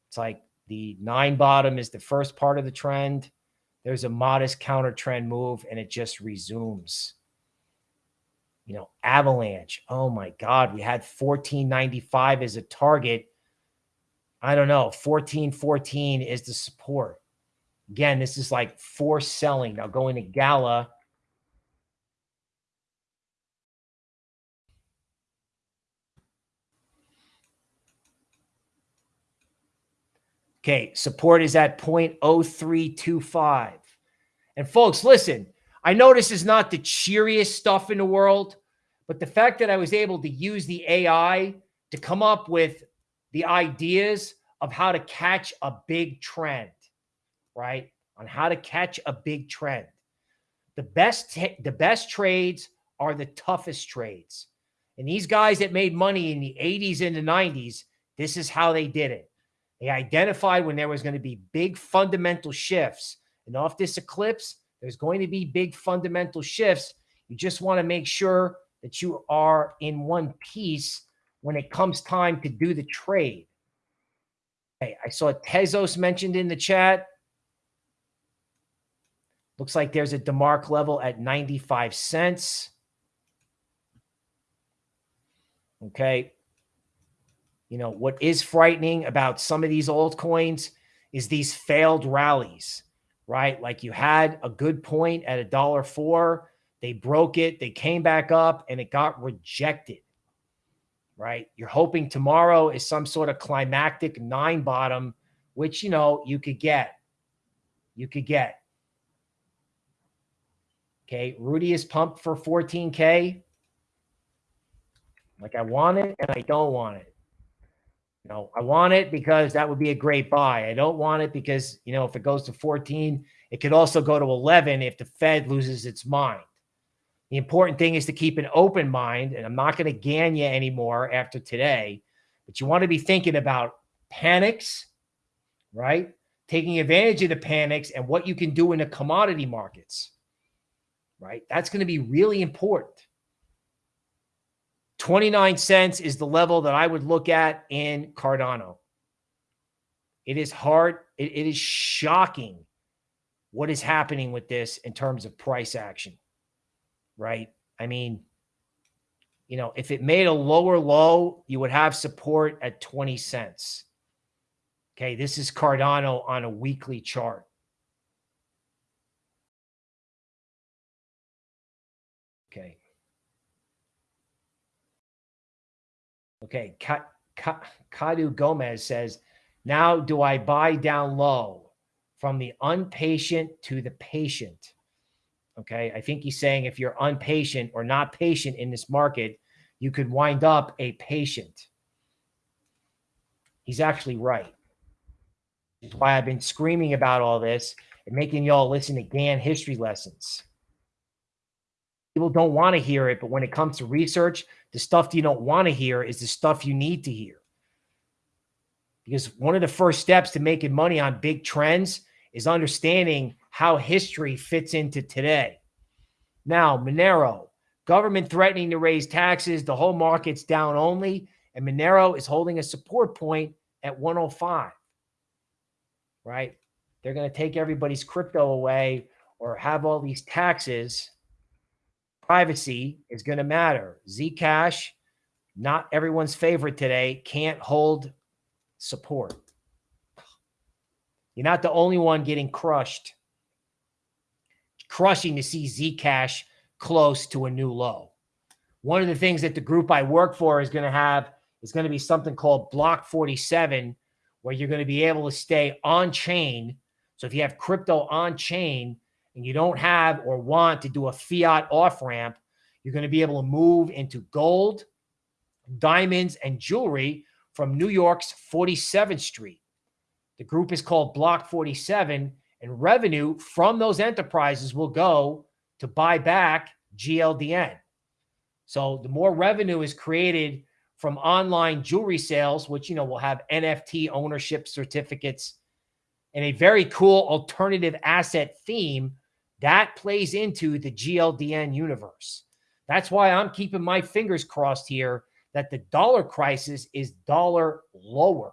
it's like the nine bottom is the first part of the trend. There's a modest counter trend move and it just resumes. You know, Avalanche. Oh my God. We had 1495 as a target. I don't know. 1414 is the support. Again, this is like force selling. Now going to Gala Okay, support is at 0.0325. And folks, listen, I know this is not the cheeriest stuff in the world, but the fact that I was able to use the AI to come up with the ideas of how to catch a big trend, right? On how to catch a big trend. The best the best trades are the toughest trades. And these guys that made money in the 80s and the 90s, this is how they did it. They identified when there was going to be big fundamental shifts. And off this eclipse, there's going to be big fundamental shifts. You just want to make sure that you are in one piece when it comes time to do the trade. Okay, I saw Tezos mentioned in the chat. Looks like there's a DeMark level at 95 cents. Okay you know, what is frightening about some of these altcoins is these failed rallies, right? Like you had a good point at a dollar four, they broke it, they came back up and it got rejected, right? You're hoping tomorrow is some sort of climactic nine bottom, which, you know, you could get. You could get. Okay. Rudy is pumped for 14K. Like I want it and I don't want it. You know, I want it because that would be a great buy. I don't want it because, you know, if it goes to 14, it could also go to 11 if the Fed loses its mind. The important thing is to keep an open mind, and I'm not going to Gann you anymore after today, but you want to be thinking about panics, right? Taking advantage of the panics and what you can do in the commodity markets, right? That's going to be really important. 29 cents is the level that I would look at in Cardano. It is hard. it, it is shocking what is happening with this in terms of price action, right? I mean, you know, if it made a lower low, you would have support at 20 cents. Okay, this is Cardano on a weekly chart. Okay. Okay, Kadu Gomez says, now do I buy down low from the unpatient to the patient? Okay. I think he's saying if you're unpatient or not patient in this market, you could wind up a patient. He's actually right. That's why I've been screaming about all this and making y'all listen to Gann history lessons. People don't want to hear it, but when it comes to research, the stuff you don't want to hear is the stuff you need to hear. Because one of the first steps to making money on big trends is understanding how history fits into today. Now, Monero, government threatening to raise taxes, the whole market's down only, and Monero is holding a support point at 105. Right? They're going to take everybody's crypto away or have all these taxes. Privacy is going to matter. Zcash, not everyone's favorite today, can't hold support. You're not the only one getting crushed. Crushing to see Zcash close to a new low. One of the things that the group I work for is going to have is going to be something called Block 47, where you're going to be able to stay on chain. So if you have crypto on chain and you don't have or want to do a fiat off ramp, you're going to be able to move into gold, diamonds, and jewelry from New York's 47th Street. The group is called Block 47, and revenue from those enterprises will go to buy back GLDN. So the more revenue is created from online jewelry sales, which, you know, will have NFT ownership certificates and a very cool alternative asset theme that plays into the GLDN universe. That's why I'm keeping my fingers crossed here that the dollar crisis is dollar lower,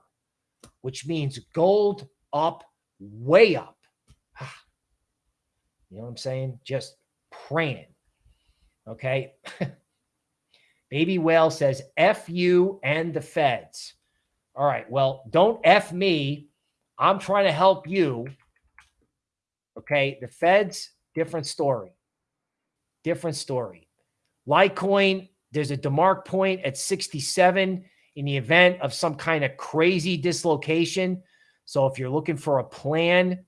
which means gold up, way up. Ah. You know what I'm saying? Just praying. Okay. Baby Whale says, F you and the feds. All right. Well, don't F me. I'm trying to help you. Okay. The feds, different story. Different story. Litecoin, there's a DeMark point at 67 in the event of some kind of crazy dislocation. So if you're looking for a plan,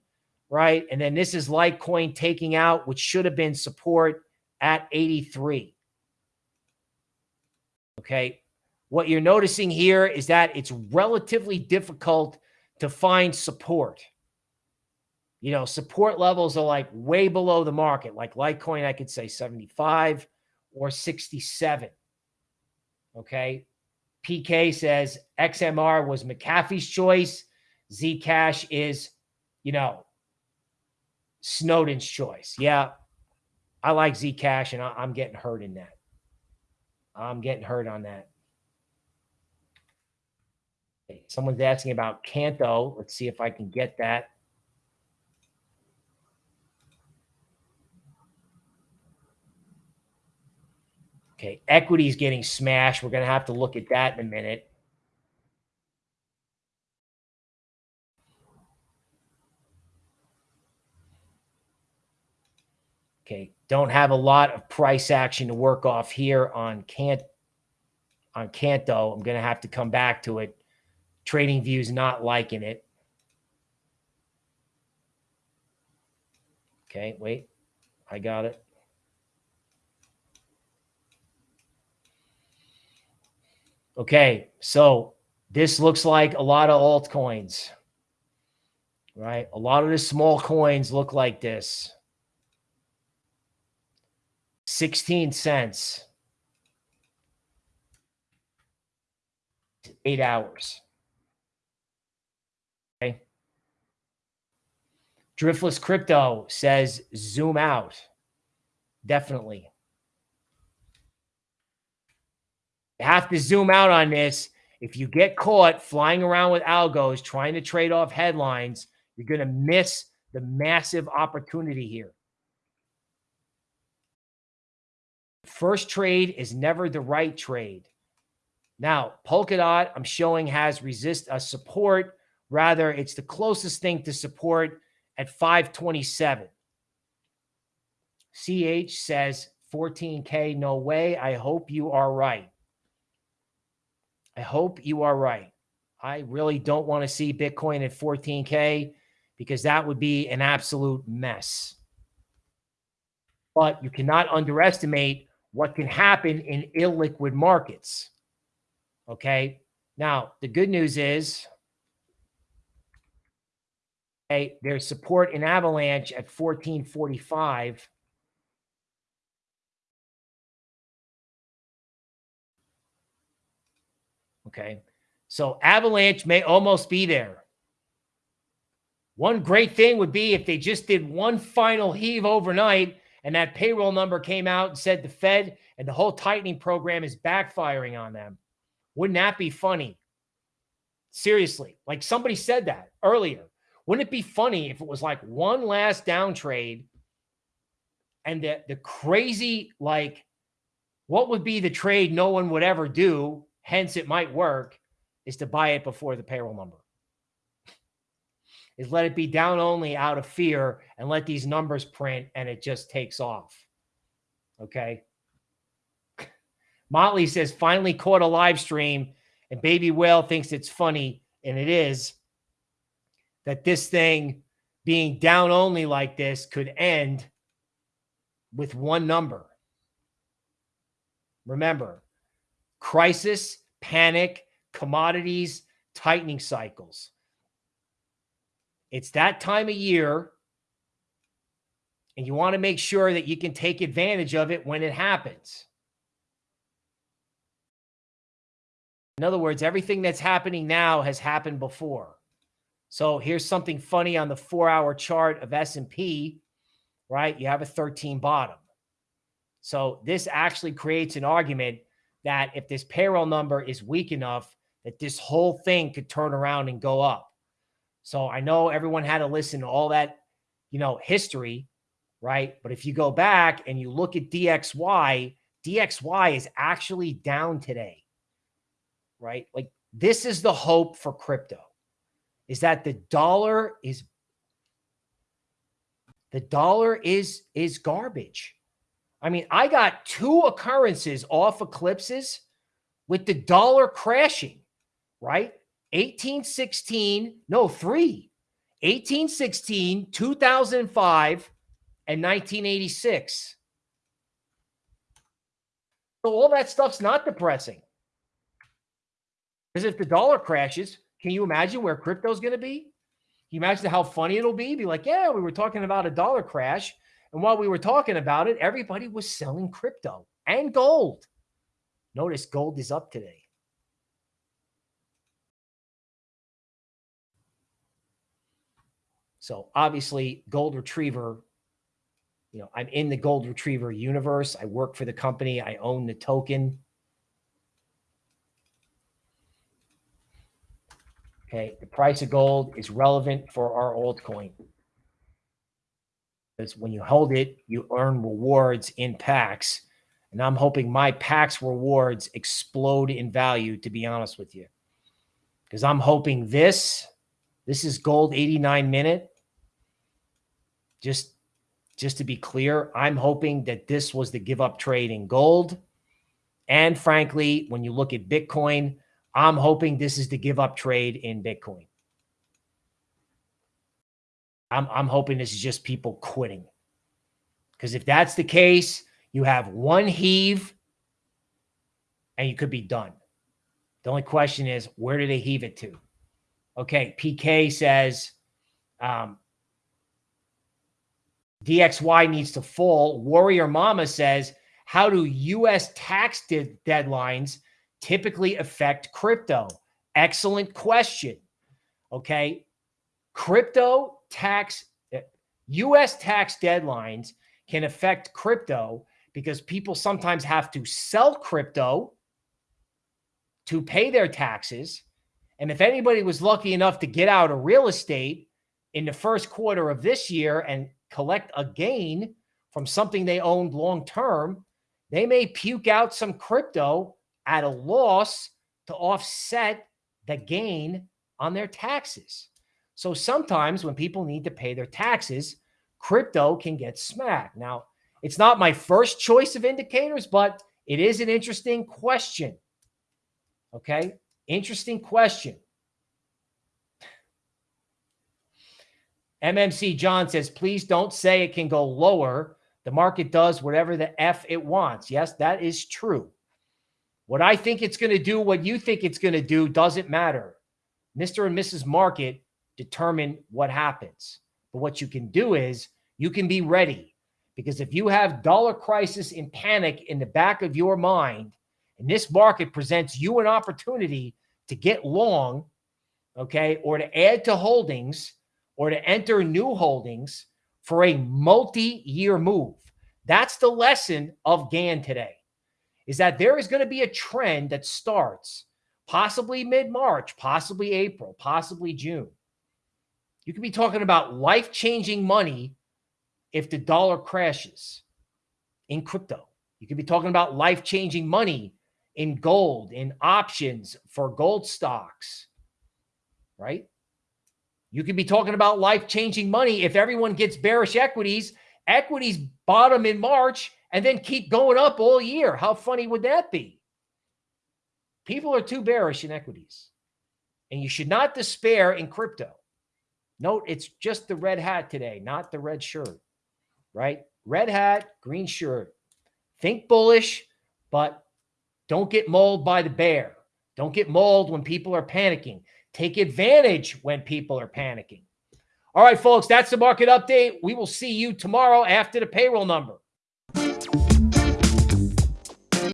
right? And then this is Litecoin taking out, which should have been support at 83. Okay. What you're noticing here is that it's relatively difficult to find support. You know, support levels are like way below the market. Like Litecoin, I could say 75 or 67. Okay. PK says XMR was McAfee's choice. Zcash is, you know, Snowden's choice. Yeah. I like Zcash and I, am getting hurt in that. I'm getting hurt on that. Someone's asking about Canto. Let's see if I can get that. Is getting smashed. We're going to have to look at that in a minute. Okay, don't have a lot of price action to work off here on Cant on Canto. I'm going to have to come back to it. TradingView's not liking it. Okay, wait. I got it. Okay, so this looks like a lot of altcoins, right? A lot of the small coins look like this. 16 cents. Eight hours. Okay. Driftless Crypto says zoom out. Definitely. You have to zoom out on this. If you get caught flying around with algos trying to trade off headlines, you're going to miss the massive opportunity here. First trade is never the right trade. Now, Polkadot, I'm showing has resist a support. Rather, it's the closest thing to support at 527. CH says 14K, no way. I hope you are right. I hope you are right. I really don't want to see Bitcoin at 14K because that would be an absolute mess. But you cannot underestimate what can happen in illiquid markets. Okay. Now, the good news is okay, there's support in Avalanche at 1445. Okay. So Avalanche may almost be there. One great thing would be if they just did one final heave overnight and that payroll number came out and said the Fed and the whole tightening program is backfiring on them. Wouldn't that be funny? Seriously, like somebody said that earlier. Wouldn't it be funny if it was like one last down trade and the, the crazy, like, what would be the trade no one would ever do? Hence, it might work is to buy it before the payroll number. Is let it be down only out of fear and let these numbers print and it just takes off. Okay. Motley says, finally caught a live stream and Baby Whale thinks it's funny, and it is, that this thing being down only like this could end with one number. Remember, crisis, panic, commodities, tightening cycles. It's that time of year, and you want to make sure that you can take advantage of it when it happens. In other words, everything that's happening now has happened before. So here's something funny on the four-hour chart of S&P, right? You have a 13 bottom. So this actually creates an argument that if this payroll number is weak enough, that this whole thing could turn around and go up. So I know everyone had to listen to all that, you know, history, right? But if you go back and you look at DXY, DXY is actually down today, right? Like this is the hope for crypto is that the dollar is the dollar is is garbage. I mean, I got two occurrences off eclipses with the dollar crashing right? 1816, no, three. 1816, 2005, and 1986. So all that stuff's not depressing. Because if the dollar crashes, can you imagine where crypto's going to be? Can you imagine how funny it'll be? Be like, yeah, we were talking about a dollar crash. And while we were talking about it, everybody was selling crypto and gold. Notice gold is up today. So obviously, Gold Retriever, you know, I'm in the Gold Retriever universe. I work for the company. I own the token. Okay, the price of gold is relevant for our altcoin. Because when you hold it, you earn rewards in PAX. And I'm hoping my PAX rewards explode in value, to be honest with you. Because I'm hoping this, this is gold 89 minute just just to be clear, I'm hoping that this was the give up trade in gold. And frankly, when you look at Bitcoin, I'm hoping this is the give up trade in Bitcoin. I'm, I'm hoping this is just people quitting. Because if that's the case, you have one heave and you could be done. The only question is, where do they heave it to? Okay, PK says, um, DXY needs to fall. Warrior Mama says, how do U.S. tax de deadlines typically affect crypto? Excellent question. Okay. Crypto tax, eh, U.S. tax deadlines can affect crypto because people sometimes have to sell crypto to pay their taxes. And if anybody was lucky enough to get out of real estate in the first quarter of this year and collect a gain from something they owned long term, they may puke out some crypto at a loss to offset the gain on their taxes. So sometimes when people need to pay their taxes, crypto can get smacked. Now, it's not my first choice of indicators, but it is an interesting question. Okay. Interesting question. MMC John says, please don't say it can go lower. The market does whatever the F it wants. Yes, that is true. What I think it's going to do, what you think it's going to do, doesn't matter. Mr. and Mrs. Market determine what happens. But what you can do is you can be ready because if you have dollar crisis and panic in the back of your mind, and this market presents you an opportunity to get long, okay, or to add to holdings or to enter new holdings for a multi-year move. That's the lesson of Gann today, is that there is going to be a trend that starts possibly mid-March, possibly April, possibly June. You could be talking about life-changing money if the dollar crashes in crypto. You could be talking about life-changing money in gold, in options for gold stocks, right? You could be talking about life-changing money if everyone gets bearish equities, equities bottom in March and then keep going up all year. How funny would that be? People are too bearish in equities. And you should not despair in crypto. Note it's just the red hat today, not the red shirt, right? Red hat, green shirt. Think bullish, but don't get mauled by the bear. Don't get mauled when people are panicking. Take advantage when people are panicking. All right, folks, that's the market update. We will see you tomorrow after the payroll number.